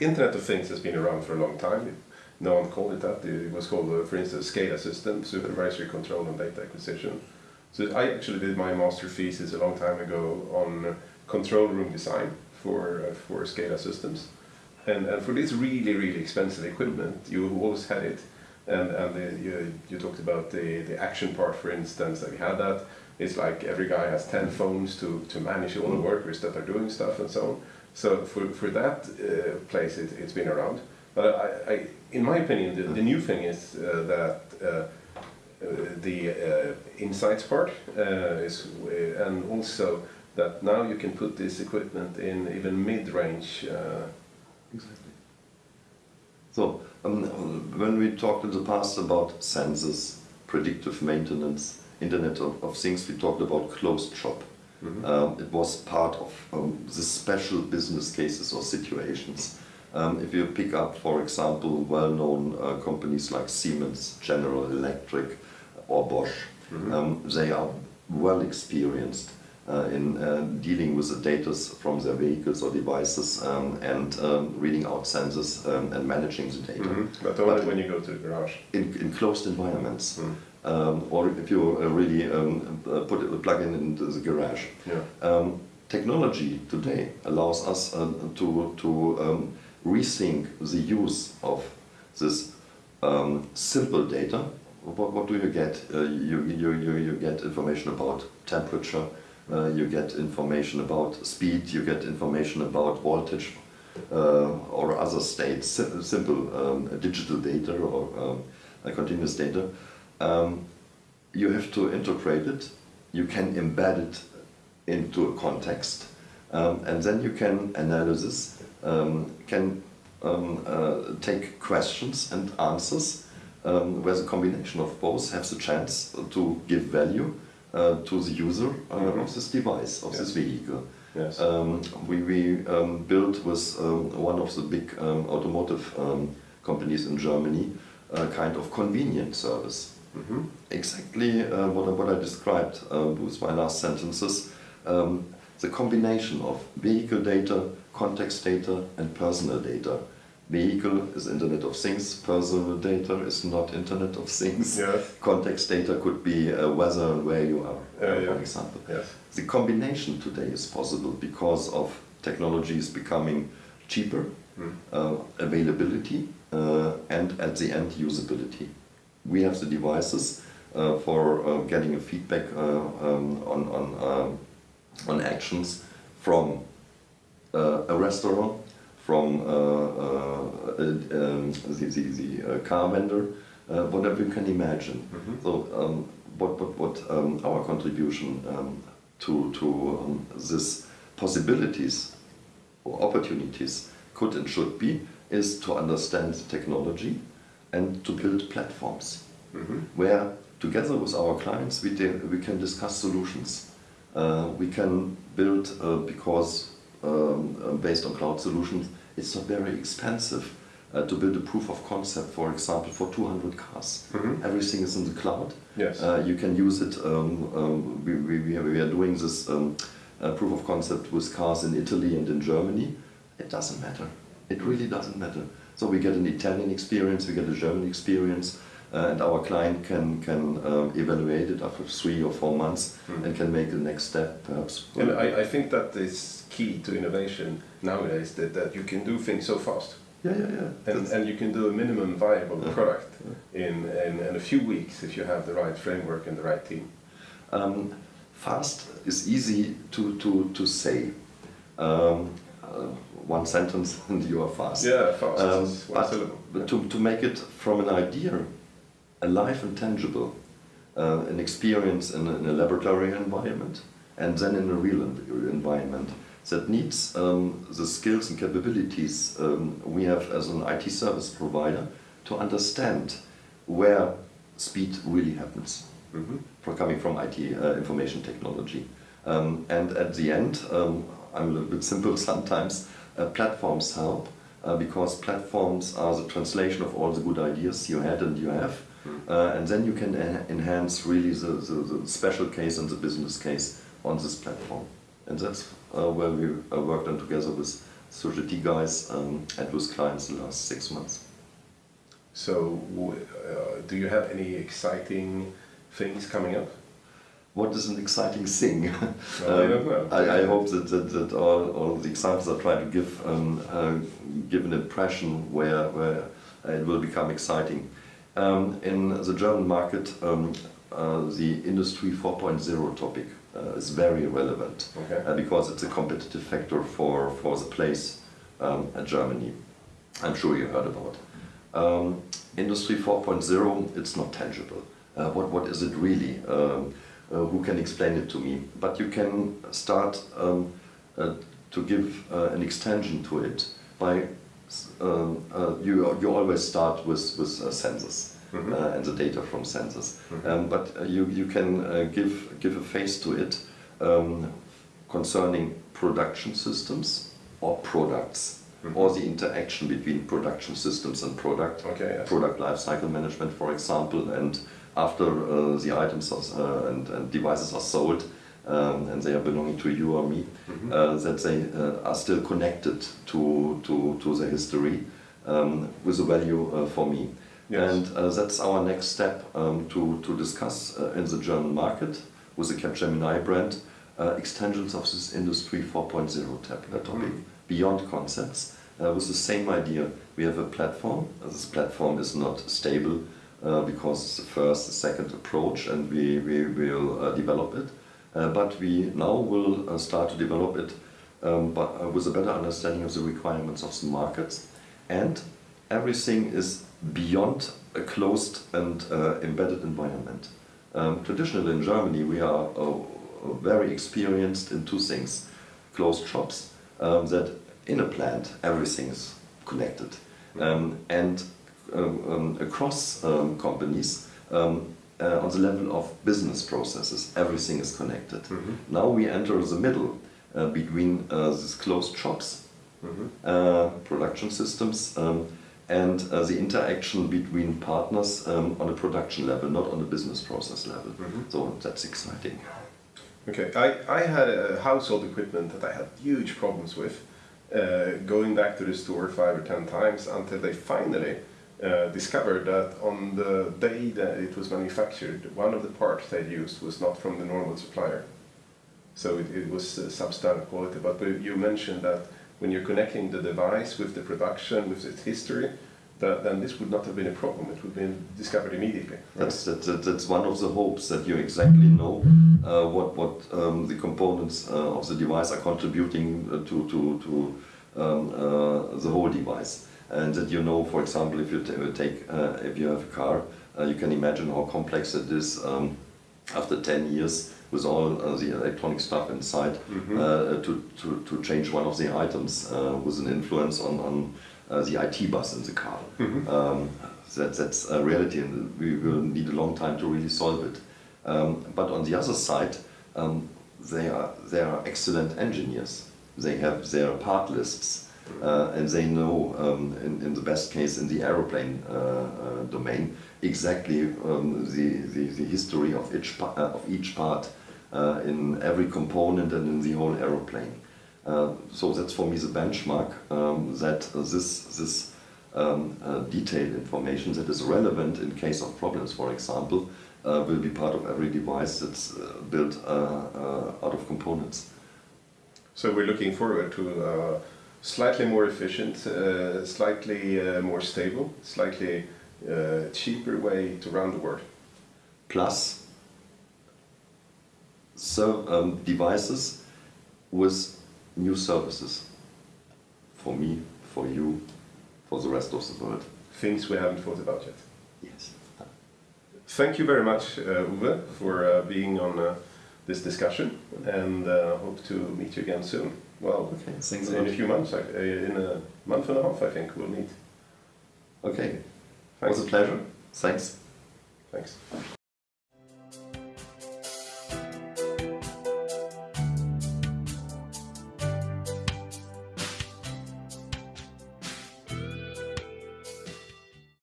Internet of Things has been around for a long time. No one called it that. It was called, uh, for instance, SCADA system, supervisory control and data acquisition. So I actually did my master thesis a long time ago on control room design for uh, for SCADA systems, and and for this really really expensive equipment, you always had it, and and the, you you talked about the the action part, for instance, that we had that. It's like every guy has ten phones to to manage all the workers that are doing stuff and so on. So for for that uh, place, it, it's been around. But I, I, in my opinion, the, the new thing is uh, that. Uh, uh, the insights part is, and also that now you can put this equipment in even mid-range. exactly. So um, when we talked in the past about sensors, predictive maintenance, Internet of, of Things, we talked about closed shop. Mm -hmm. um, it was part of um, the special business cases or situations. Um, if you pick up, for example, well-known uh, companies like Siemens, General Electric, or Bosch. Mm -hmm. um, they are well experienced uh, in uh, dealing with the data from their vehicles or devices um, and um, reading out sensors um, and managing the data. Mm -hmm. But only but when you go to the garage. In, in closed environments. Mm. or if you uh, really um, uh, put a plug in into the garage. Yeah. Um, technology today allows us uh, to, to rethink the use of this simple data what, what do you get? Uh, you, you, you, you get information about temperature, uh, you get information about speed, you get information about voltage uh, or other states, simple um, digital data or um, continuous data. Um, you have to integrate it, you can embed it into a context, um, and then you can analysis, um, can um, uh, take questions and answers um, where the combination of both has the chance to give value uh, to the user uh, mm -hmm. of this device, of yes. this vehicle. Yes. Um, we we um, built with um, one of the big um, automotive um, companies in Germany a kind of convenience service. Mm -hmm. Exactly uh, what, I, what I described uh, with my last sentences. the combination of vehicle data, context data and personal data vehicle is Internet of Things, personal data is not Internet of Things. Yes. Context data could be uh, whether and where you are, uh, yeah. for example. Yes. The combination today is possible because of technologies becoming cheaper, mm. uh, availability, uh, and at the end usability. We have the devices uh, for uh, getting a feedback um, on, on, on actions from a restaurant from uh, uh, um, the, the, the uh, car vendor, whatever you can imagine. Mm -hmm. So um, what, what, what um, our contribution um, to, to um, this possibilities or opportunities could and should be is to understand technology and to build platforms mm -hmm. where together with our clients we, we can discuss solutions. Uh, we can build uh, because um, uh, based on cloud solutions, it's not very expensive uh, to build a proof of concept, for example, for 200 cars. Mm -hmm. Everything is in the cloud. Yes. Uh, you can use it. Um, um, we, we, we, are doing this um, uh, proof of concept with cars in Italy and in Germany. It doesn't matter. It really doesn't matter. So we get an Italian experience, we get a German experience, uh, and our client can can um, evaluate it after three or four months mm. and can make the next step perhaps. And I, I think that is key to innovation nowadays that, that you can do things so fast. Yeah, yeah, yeah. And, and you can do a minimum viable yeah. product yeah. In, in, in a few weeks if you have the right framework and the right team. Um, fast is easy to, to, to say. Um, one sentence and you are fast. Yeah, fast. Um, but, to, to make it from an idea alive and tangible, uh, an experience in a, in a, laboratory environment, and then in a real environment that needs um, the skills and capabilities um, we have as an IT service provider to understand where speed really happens, mm -hmm. for coming from IT uh, information technology. Um, and at the end, um, I'm a little bit simple sometimes, platforms help uh, because platforms are the translation of all the good ideas you had and you have uh, and then you can enhance really the, the, the, special case and the business case on this platform. And that's uh, where we uh, worked on together with Sogeti guys um, and with clients the last six months. So, w- uh, do you have any exciting things coming up? What is an exciting thing? Well, I. I, hope that, that, that all, all the examples I try to give um, uh, give an impression where, where it will become exciting. Um, in the German market, um, uh, the Industry 4.0 topic uh, is very relevant Okay. uh, because it's a competitive factor for, for the place um, at Germany. I'm sure you heard about. Um, Industry 4.0, it's not tangible. Uh, what, what is it really? Uh, who can explain it to me? But you can start um, uh, to give uh, an extension to it by um, uh, you, you always start with, with sensors Mhm. uh, and the data from sensors. Mhm. Um, but you, you can give, give a face to it um, concerning production systems or products Mhm. or the interaction between production systems and product Okay, yes. product lifecycle management, for example, and after uh, the items are, uh, and, and devices are sold um, and they are belonging to you or me, Mhm. uh, that they are still connected to, to, to the history um, with a value for me. Yes. And that's our next step um, to, to discuss in the German market with the Capgemini brand extensions of this Industry 4.0 tab- uh, topic Mhm. beyond concepts uh, with the same idea. We have a platform. Uh, This platform is not stable uh, because it's the first, the second approach, and we, we will uh, develop it. Uh, but we now will uh, start to develop it um, but, uh, with a better understanding of the requirements of the markets. And everything is beyond a closed and embedded environment. Um, traditionally in Germany, we are very experienced in two things closed shops, um, that in a plant everything is connected. Um, and um, um, across um, companies, um, uh, on the level of business processes, everything is connected. Mhm. Now we enter the middle uh, between uh, these closed shops, Mhm. uh, production systems, um, and uh, the interaction between partners um, on a production level, not on a business process level. Mhm. So that's exciting. Okay, I, I had a household equipment that I had huge problems with, uh, going back to the store five or ten times until they finally uh, discovered that on the day that it was manufactured, one of the parts they used was not from the normal supplier. So it, it was uh, substandard quality. But you mentioned that when you're connecting the device with the production, with its history, that, then this would not have been a problem. It would have been discovered immediately. right? That's, that, that, that's one of the hopes that you exactly know uh, what, what um, the components uh, of the device are contributing uh, to, to, to um, uh, the whole device. And that you know, for example, if you ta- take, uh, if you have a car, uh, you can imagine how complex it is um, after 10 years with all uh, the electronic stuff inside Mhm. uh, to, to, to change one of the items uh, with an influence on, on uh, the IT bus in the car. Mhm. Um, that, that's a reality and we will need a long time to really solve it. Um, but on the other side, um, they, are, they are excellent engineers. They have their part lists uh, and they know, um, in, in the best case, in the aeroplane uh, uh, domain, exactly um, the, the, the history of each, uh, of each part uh, in every component and in the whole aeroplane. So that's for me the benchmark um, that this, this um, detailed information that is relevant in case of problems, for example, will be part of every device that's built out of components. So we're looking forward to slightly more efficient, uh, slightly uh, more stable, slightly uh, cheaper way to run the world. Plus, so, um, devices with new services for me, for you, for the rest of the world. Things we haven't thought about yet. Yes. Thank you very much, uh, Uwe, for uh, being on uh, this discussion, and uh, hope to meet you again soon. Well, Okay, thanks in a few months, I- uh, in a month and a half, I think we'll meet. Okay, Thanks. it was a pleasure. Thanks. Thanks.